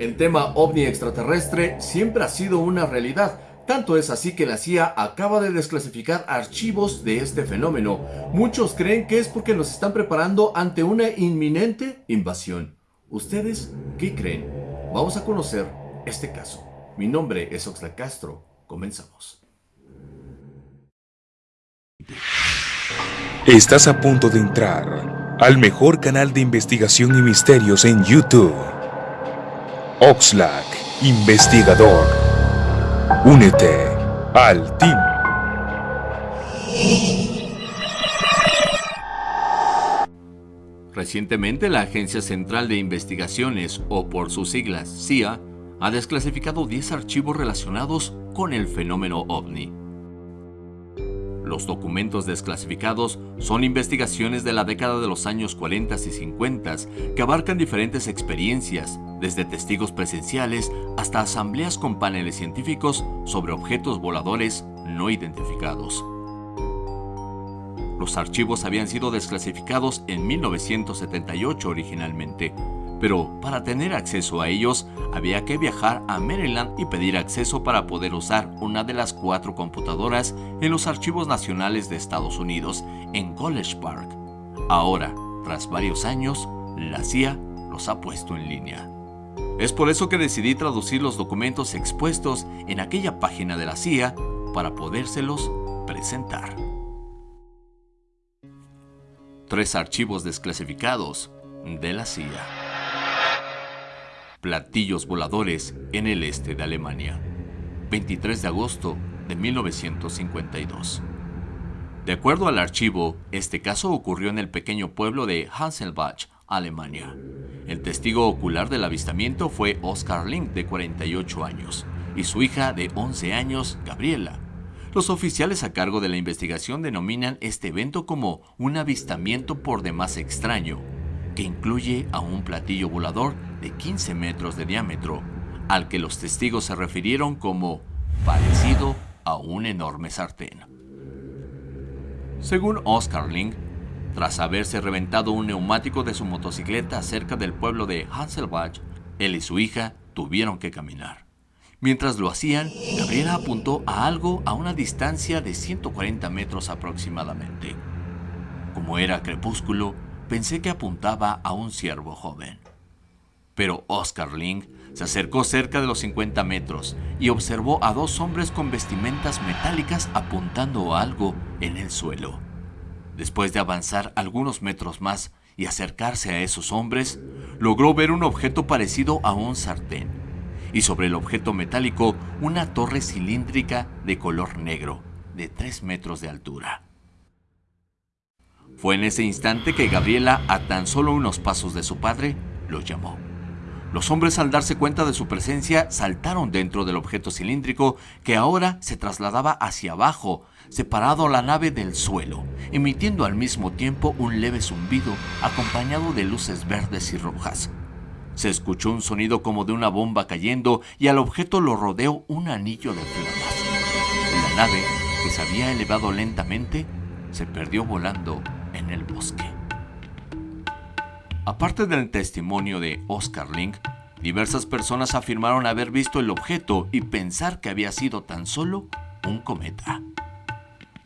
El tema ovni extraterrestre siempre ha sido una realidad, tanto es así que la CIA acaba de desclasificar archivos de este fenómeno. Muchos creen que es porque nos están preparando ante una inminente invasión. ¿Ustedes qué creen? Vamos a conocer este caso. Mi nombre es Oxlack Castro. Comenzamos. Estás a punto de entrar al mejor canal de investigación y misterios en YouTube. Oxlack, investigador. Únete al team. Recientemente la Agencia Central de Investigaciones, o por sus siglas CIA, ha desclasificado 10 archivos relacionados con el fenómeno ovni. Los documentos desclasificados son investigaciones de la década de los años 40 y 50 que abarcan diferentes experiencias, desde testigos presenciales hasta asambleas con paneles científicos sobre objetos voladores no identificados. Los archivos habían sido desclasificados en 1978 originalmente, pero para tener acceso a ellos había que viajar a Maryland y pedir acceso para poder usar una de las cuatro computadoras en los archivos nacionales de Estados Unidos en College Park. Ahora, tras varios años, la CIA los ha puesto en línea. Es por eso que decidí traducir los documentos expuestos en aquella página de la CIA para podérselos presentar. Tres archivos desclasificados de la CIA platillos voladores en el este de Alemania, 23 de agosto de 1952. De acuerdo al archivo, este caso ocurrió en el pequeño pueblo de Hanselbach, Alemania. El testigo ocular del avistamiento fue Oskar Link, de 48 años, y su hija de 11 años, Gabriela. Los oficiales a cargo de la investigación denominan este evento como un avistamiento por demás extraño, que incluye a un platillo volador de 15 metros de diámetro, al que los testigos se refirieron como parecido a un enorme sartén. Según Oscar Link, tras haberse reventado un neumático de su motocicleta cerca del pueblo de Hanselbach, él y su hija tuvieron que caminar. Mientras lo hacían, Gabriela apuntó a algo a una distancia de 140 metros aproximadamente. Como era crepúsculo, pensé que apuntaba a un ciervo joven. Pero Oscar Ling se acercó cerca de los 50 metros y observó a dos hombres con vestimentas metálicas apuntando a algo en el suelo. Después de avanzar algunos metros más y acercarse a esos hombres, logró ver un objeto parecido a un sartén, y sobre el objeto metálico una torre cilíndrica de color negro, de 3 metros de altura. Fue en ese instante que Gabriela, a tan solo unos pasos de su padre, lo llamó. Los hombres al darse cuenta de su presencia saltaron dentro del objeto cilíndrico que ahora se trasladaba hacia abajo, separado la nave del suelo, emitiendo al mismo tiempo un leve zumbido acompañado de luces verdes y rojas. Se escuchó un sonido como de una bomba cayendo y al objeto lo rodeó un anillo de flamas. La nave, que se había elevado lentamente, se perdió volando en el bosque. Aparte del testimonio de Oscar Link, diversas personas afirmaron haber visto el objeto y pensar que había sido tan solo un cometa.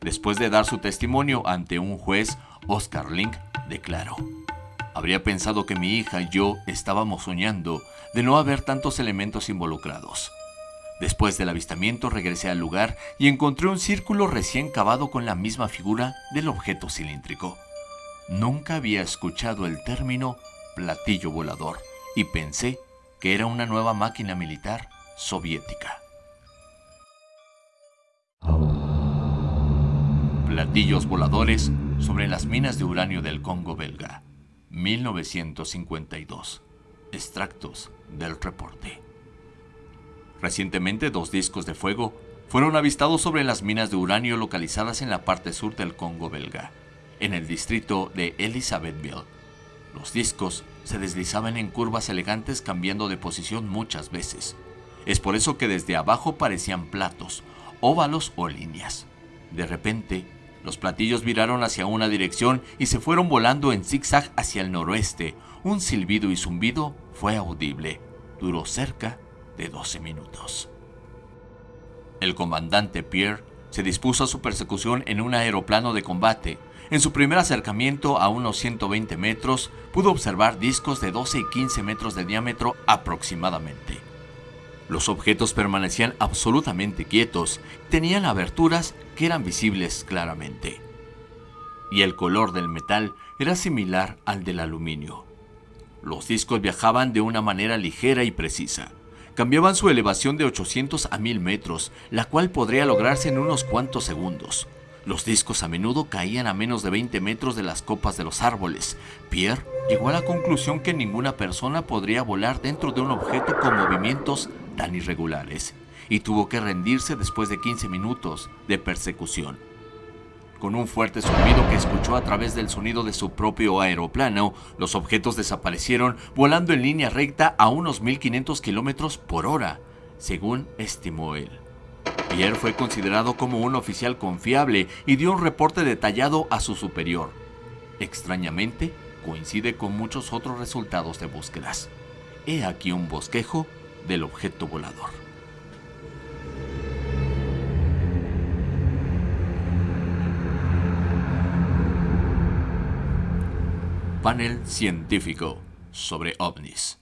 Después de dar su testimonio ante un juez, Oscar Link declaró, Habría pensado que mi hija y yo estábamos soñando de no haber tantos elementos involucrados. Después del avistamiento regresé al lugar y encontré un círculo recién cavado con la misma figura del objeto cilíndrico. Nunca había escuchado el término platillo volador y pensé que era una nueva máquina militar soviética. Platillos voladores sobre las minas de uranio del Congo belga, 1952. Extractos del reporte. Recientemente dos discos de fuego fueron avistados sobre las minas de uranio localizadas en la parte sur del Congo belga, en el distrito de Elizabethville. Los discos se deslizaban en curvas elegantes cambiando de posición muchas veces. Es por eso que desde abajo parecían platos, óvalos o líneas. De repente, los platillos viraron hacia una dirección y se fueron volando en zigzag hacia el noroeste. Un silbido y zumbido fue audible. duró cerca de 12 minutos. El comandante Pierre se dispuso a su persecución en un aeroplano de combate. En su primer acercamiento a unos 120 metros, pudo observar discos de 12 y 15 metros de diámetro aproximadamente. Los objetos permanecían absolutamente quietos, tenían aberturas que eran visibles claramente. Y el color del metal era similar al del aluminio. Los discos viajaban de una manera ligera y precisa. Cambiaban su elevación de 800 a 1000 metros, la cual podría lograrse en unos cuantos segundos. Los discos a menudo caían a menos de 20 metros de las copas de los árboles. Pierre llegó a la conclusión que ninguna persona podría volar dentro de un objeto con movimientos tan irregulares, y tuvo que rendirse después de 15 minutos de persecución. Con un fuerte zumbido que escuchó a través del sonido de su propio aeroplano, los objetos desaparecieron volando en línea recta a unos 1500 kilómetros por hora, según estimó él. Pierre fue considerado como un oficial confiable y dio un reporte detallado a su superior. Extrañamente, coincide con muchos otros resultados de búsquedas. He aquí un bosquejo del objeto volador. Panel científico sobre ovnis.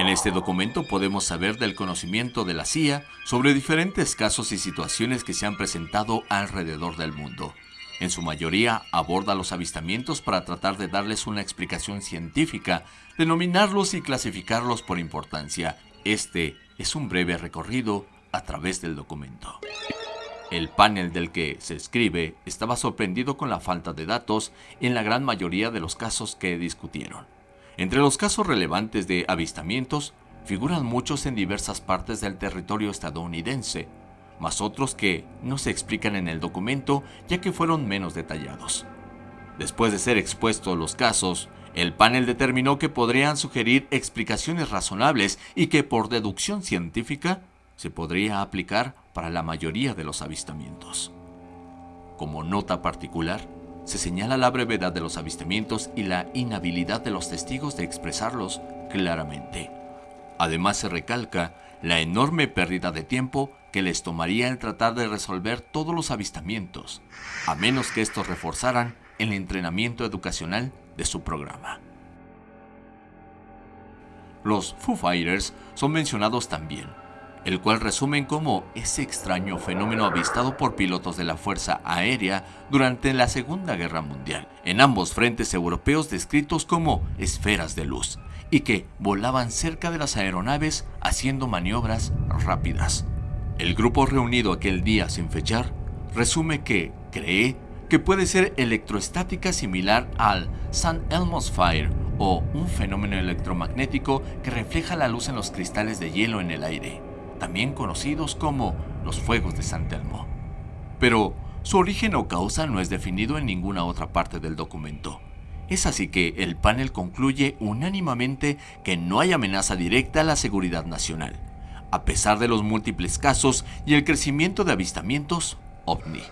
En este documento podemos saber del conocimiento de la CIA sobre diferentes casos y situaciones que se han presentado alrededor del mundo. En su mayoría aborda los avistamientos para tratar de darles una explicación científica, denominarlos y clasificarlos por importancia. Este es un breve recorrido a través del documento. El panel del que se escribe estaba sorprendido con la falta de datos en la gran mayoría de los casos que discutieron. Entre los casos relevantes de avistamientos figuran muchos en diversas partes del territorio estadounidense, más otros que no se explican en el documento ya que fueron menos detallados. Después de ser expuestos los casos, el panel determinó que podrían sugerir explicaciones razonables y que por deducción científica se podría aplicar para la mayoría de los avistamientos. Como nota particular, se señala la brevedad de los avistamientos y la inhabilidad de los testigos de expresarlos claramente. Además se recalca la enorme pérdida de tiempo que les tomaría el tratar de resolver todos los avistamientos, a menos que estos reforzaran el entrenamiento educacional de su programa. Los Foo Fighters son mencionados también, el cual resumen como ese extraño fenómeno avistado por pilotos de la Fuerza Aérea durante la Segunda Guerra Mundial, en ambos frentes europeos descritos como esferas de luz, y que volaban cerca de las aeronaves haciendo maniobras rápidas. El grupo reunido aquel día sin fechar resume que cree que puede ser electroestática similar al San Elmo's Fire o un fenómeno electromagnético que refleja la luz en los cristales de hielo en el aire también conocidos como los fuegos de San Telmo. Pero su origen o causa no es definido en ninguna otra parte del documento. Es así que el panel concluye unánimemente que no hay amenaza directa a la seguridad nacional, a pesar de los múltiples casos y el crecimiento de avistamientos ovni.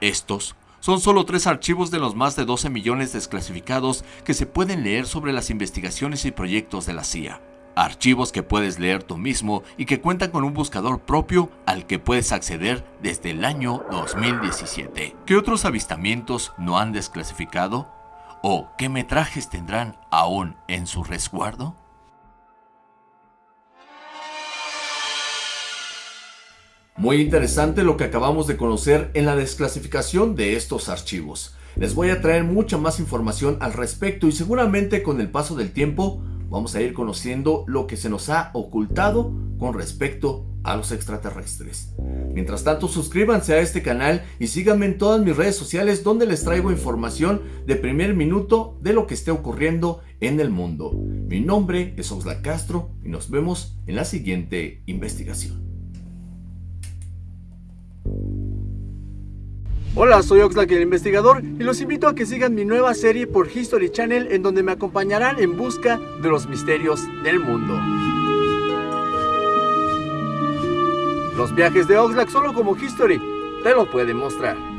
Estos son solo tres archivos de los más de 12 millones desclasificados que se pueden leer sobre las investigaciones y proyectos de la CIA. Archivos que puedes leer tú mismo y que cuentan con un buscador propio al que puedes acceder desde el año 2017. ¿Qué otros avistamientos no han desclasificado? ¿O qué metrajes tendrán aún en su resguardo? Muy interesante lo que acabamos de conocer en la desclasificación de estos archivos. Les voy a traer mucha más información al respecto y seguramente con el paso del tiempo vamos a ir conociendo lo que se nos ha ocultado con respecto a los extraterrestres. Mientras tanto, suscríbanse a este canal y síganme en todas mis redes sociales donde les traigo información de primer minuto de lo que esté ocurriendo en el mundo. Mi nombre es Oxlack Castro y nos vemos en la siguiente investigación. Hola, soy Oxlack el investigador y los invito a que sigan mi nueva serie por History Channel en donde me acompañarán en busca de los misterios del mundo. Los viajes de Oxlack solo como History te lo pueden mostrar.